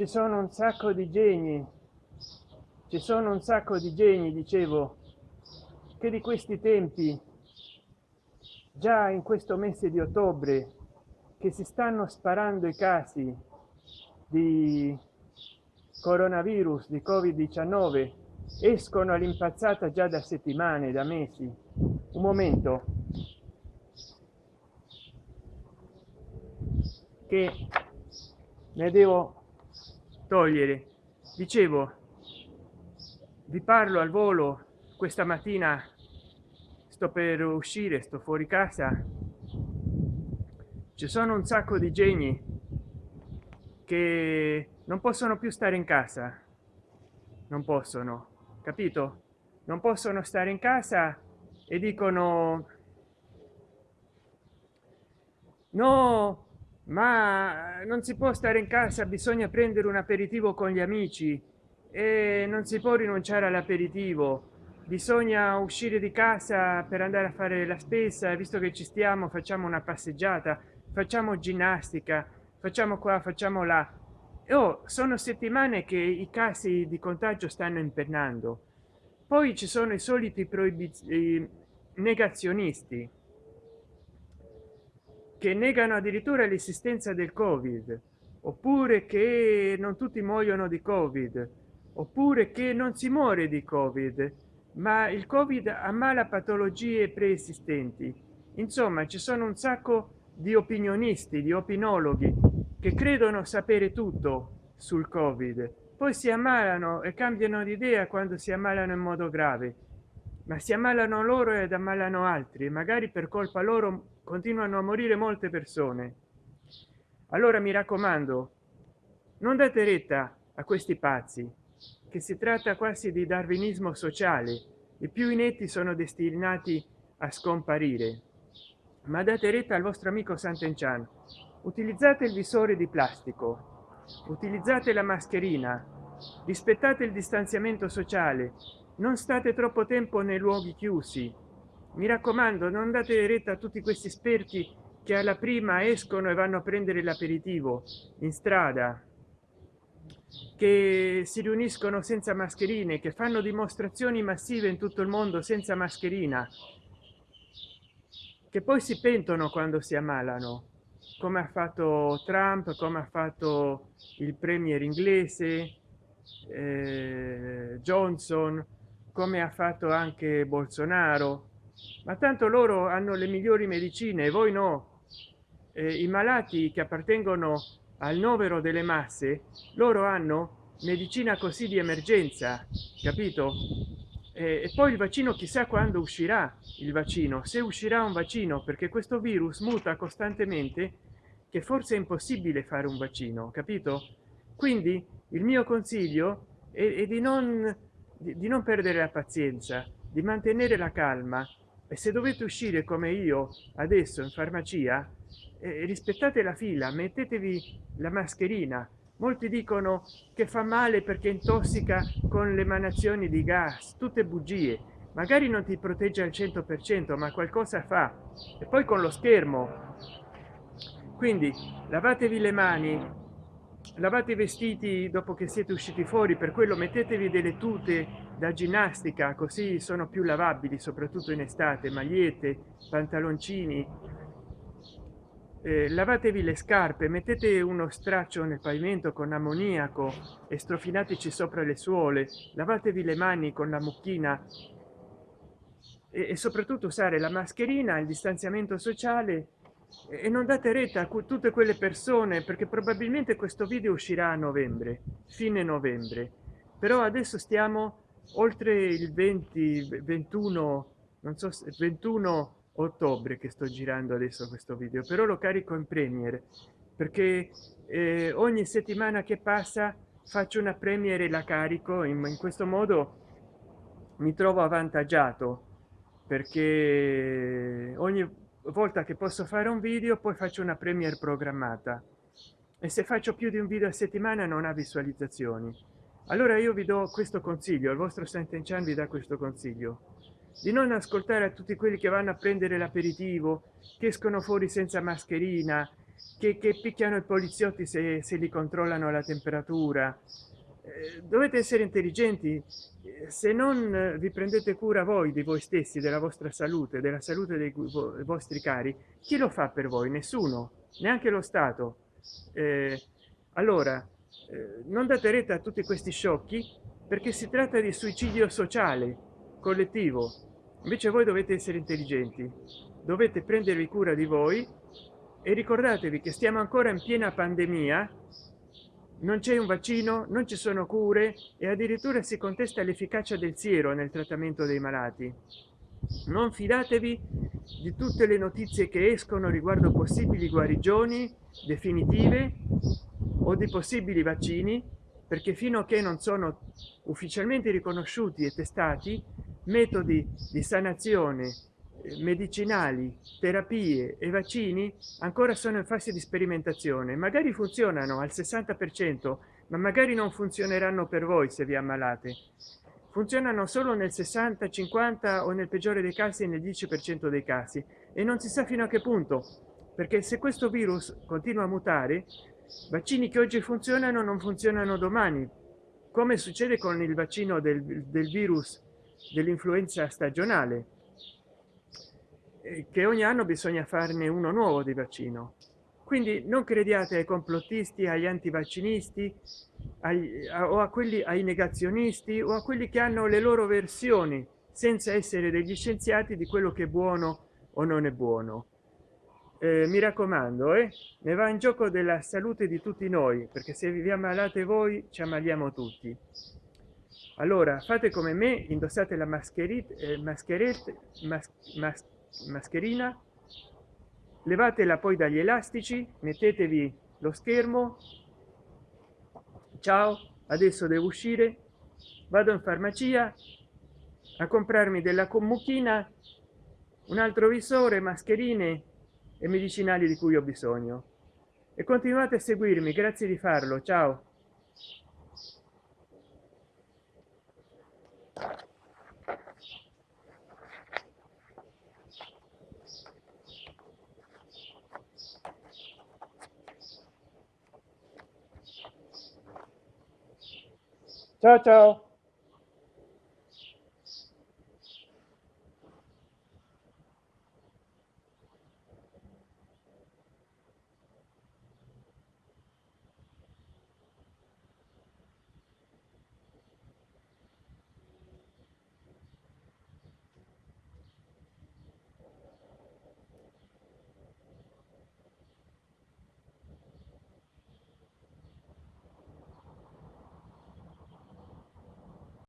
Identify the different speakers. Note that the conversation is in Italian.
Speaker 1: ci sono un sacco di geni. Ci sono un sacco di geni dicevo che di questi tempi già in questo mese di ottobre che si stanno sparando i casi di coronavirus di covid 19 escono all'impazzata già da settimane da mesi. Un momento. Che ne devo togliere dicevo vi parlo al volo questa mattina. Sto per uscire sto fuori casa. Ci sono un sacco di geni che non possono più stare in casa. Non possono capito? Non possono stare in casa e dicono no ma non si può stare in casa bisogna prendere un aperitivo con gli amici e non si può rinunciare all'aperitivo. Bisogna uscire di casa per andare a fare la spesa visto che ci stiamo facciamo una passeggiata facciamo ginnastica facciamo qua facciamo là. Oh, sono settimane che i casi di contagio stanno impennando. Poi ci sono i soliti proibizioni negazionisti che negano addirittura l'esistenza del covid oppure che non tutti muoiono di covid oppure che non si muore di covid ma il covid ammala patologie preesistenti. Insomma ci sono un sacco di opinionisti di opinologhi che credono sapere tutto sul covid. Poi si ammalano e cambiano di idea quando si ammalano in modo grave ma si ammalano loro ed ammalano altri magari per colpa loro continuano a morire molte persone. Allora mi raccomando non date retta a questi pazzi che si tratta quasi di darwinismo sociale. I più inetti sono destinati a scomparire. Ma date retta al vostro amico Sant'Enchan. Utilizzate il visore di plastico. Utilizzate la mascherina. Rispettate il distanziamento sociale. Non state troppo tempo nei luoghi chiusi mi raccomando non date retta a tutti questi esperti che alla prima escono e vanno a prendere l'aperitivo in strada che si riuniscono senza mascherine che fanno dimostrazioni massive in tutto il mondo senza mascherina che poi si pentono quando si ammalano come ha fatto trump come ha fatto il premier inglese eh, johnson come ha fatto anche bolsonaro ma tanto loro hanno le migliori medicine e voi no. Eh, i malati che appartengono al novero delle masse loro hanno medicina così di emergenza capito? E, e poi il vaccino chissà quando uscirà il vaccino. Se uscirà un vaccino perché questo virus muta costantemente che forse è impossibile fare un vaccino capito? Quindi il mio consiglio è, è di non di, di non perdere la pazienza di mantenere la calma e se dovete uscire come io adesso in farmacia eh, rispettate la fila mettetevi la mascherina. Molti dicono che fa male perché intossica con le emanazioni di gas tutte bugie. Magari non ti protegge al 100 per cento ma qualcosa fa. E poi con lo schermo. Quindi lavatevi le mani lavate i vestiti dopo che siete usciti fuori per quello mettetevi delle tute da ginnastica così sono più lavabili soprattutto in estate. Magliette pantaloncini. Eh, lavatevi le scarpe mettete uno straccio nel pavimento con ammoniaco e strofinateci sopra le suole. Lavatevi le mani con la mucchina. E, e soprattutto usare la mascherina il distanziamento sociale e non date retta a tutte quelle persone perché probabilmente questo video uscirà a novembre fine novembre. Però adesso stiamo oltre il 20 21 non so se 21 ottobre che sto girando adesso questo video però lo carico in premiere perché eh, ogni settimana che passa faccio una premiere la carico in, in questo modo mi trovo avvantaggiato perché ogni volta che posso fare un video poi faccio una premiere programmata. E se faccio più di un video a settimana non ha visualizzazioni. Allora io vi do questo consiglio il vostro Sant'Enchan vi dà questo consiglio. Di non ascoltare a tutti quelli che vanno a prendere l'aperitivo che escono fuori senza mascherina che, che picchiano i poliziotti se, se li controllano la temperatura dovete essere intelligenti. Se non vi prendete cura voi di voi stessi della vostra salute della salute dei vostri cari chi lo fa per voi? Nessuno neanche lo stato. Eh, allora eh, non date retta a tutti questi sciocchi perché si tratta di suicidio sociale collettivo. Invece voi dovete essere intelligenti dovete prendervi cura di voi e ricordatevi che stiamo ancora in piena pandemia non c'è un vaccino non ci sono cure e addirittura si contesta l'efficacia del siero nel trattamento dei malati. Non fidatevi di tutte le notizie che escono riguardo possibili guarigioni definitive o di possibili vaccini perché fino a che non sono ufficialmente riconosciuti e testati metodi di sanazione medicinali terapie e vaccini ancora sono in fase di sperimentazione. Magari funzionano al 60 per cento ma magari non funzioneranno per voi se vi ammalate. Funzionano solo nel 60 50 o nel peggiore dei casi nel 10 per cento dei casi. E non si sa fino a che punto perché se questo virus continua a mutare vaccini che oggi funzionano non funzionano domani. Come succede con il vaccino del, del virus dell'influenza stagionale che ogni anno bisogna farne uno nuovo di vaccino. Quindi non crediate ai complottisti agli antivaccinisti agli, a, o a quelli ai negazionisti o a quelli che hanno le loro versioni senza essere degli scienziati di quello che è buono o non è buono. Eh, mi raccomando eh, ne va in gioco della salute di tutti noi perché se vi ammalate voi ci ammaliamo tutti. Allora fate come me indossate la mascherina eh, mascherette mas, mas, mascherina levatela poi dagli elastici mettetevi lo schermo. Ciao adesso devo uscire vado in farmacia a comprarmi della commuchina un altro visore mascherine e medicinali di cui ho bisogno. E continuate a seguirmi grazie di farlo ciao ciao ciao